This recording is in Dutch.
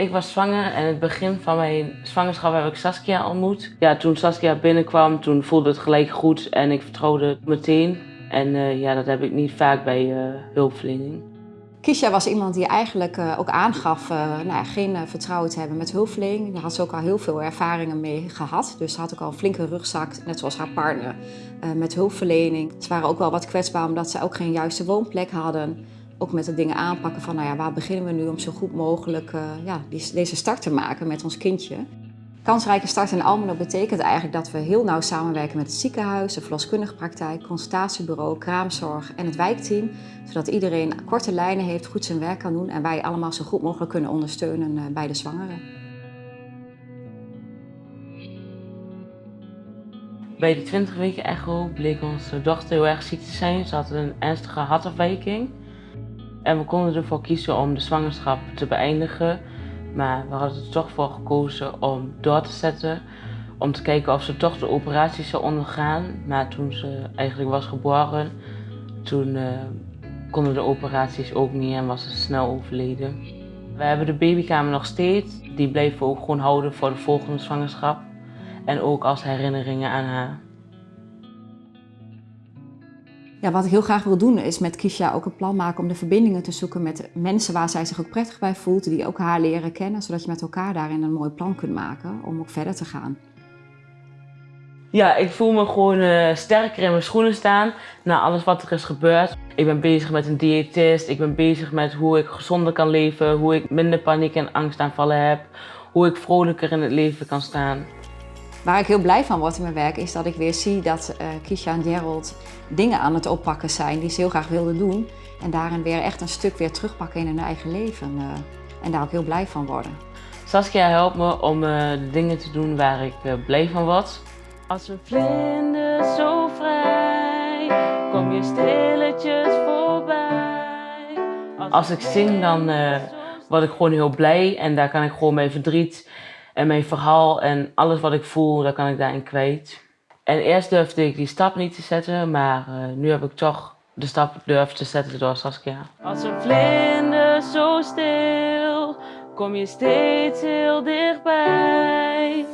Ik was zwanger en het begin van mijn zwangerschap heb ik Saskia ontmoet. Ja, toen Saskia binnenkwam, toen voelde het gelijk goed en ik vertrouwde meteen. En uh, ja, dat heb ik niet vaak bij uh, hulpverlening. Kisha was iemand die eigenlijk uh, ook aangaf nou geen vertrouwen te hebben met hulpverlening. Daar had ze ook al heel veel ervaringen mee gehad. Dus ze had ook al een flinke rugzak, net zoals haar partner, met hulpverlening. Ze waren ook wel wat kwetsbaar omdat ze ook geen juiste woonplek hadden. Ook met de dingen aanpakken van nou ja, waar beginnen we nu om zo goed mogelijk ja, deze start te maken met ons kindje. Kansrijke start in Almelo betekent eigenlijk dat we heel nauw samenwerken met het ziekenhuis, de verloskundige praktijk, consultatiebureau, kraamzorg en het wijkteam. Zodat iedereen korte lijnen heeft, goed zijn werk kan doen en wij allemaal zo goed mogelijk kunnen ondersteunen eh, bij de zwangeren. Bij de 20 weken echo bleek onze dochter heel erg ziek te zijn. Ze had een ernstige hartafwijking. En we konden ervoor kiezen om de zwangerschap te beëindigen maar we hadden er toch voor gekozen om door te zetten. Om te kijken of ze toch de operatie zou ondergaan. Maar toen ze eigenlijk was geboren, toen uh, konden de operaties ook niet en was ze snel overleden. We hebben de babykamer nog steeds. Die bleven we ook gewoon houden voor de volgende zwangerschap. En ook als herinneringen aan haar. Ja, wat ik heel graag wil doen is met Kisha ook een plan maken om de verbindingen te zoeken met mensen waar zij zich ook prettig bij voelt, die ook haar leren kennen, zodat je met elkaar daarin een mooi plan kunt maken om ook verder te gaan. Ja, ik voel me gewoon uh, sterker in mijn schoenen staan na alles wat er is gebeurd. Ik ben bezig met een diëtist, ik ben bezig met hoe ik gezonder kan leven, hoe ik minder paniek en angstaanvallen heb, hoe ik vrolijker in het leven kan staan. Waar ik heel blij van word in mijn werk is dat ik weer zie dat uh, Kisha en Gerald dingen aan het oppakken zijn die ze heel graag wilden doen. En daarin weer echt een stuk weer terugpakken in hun eigen leven. Uh, en daar ook heel blij van worden. Saskia helpt me om uh, de dingen te doen waar ik blij van word. Als een vlinder zo vrij, kom je stilletjes voorbij. Als ik zing dan word ik gewoon heel blij en daar kan ik gewoon mijn verdriet en mijn verhaal en alles wat ik voel, daar kan ik daarin kwijt. En eerst durfde ik die stap niet te zetten, maar uh, nu heb ik toch de stap durven te zetten door Saskia. Als een vlinder zo stil, kom je steeds heel dichtbij.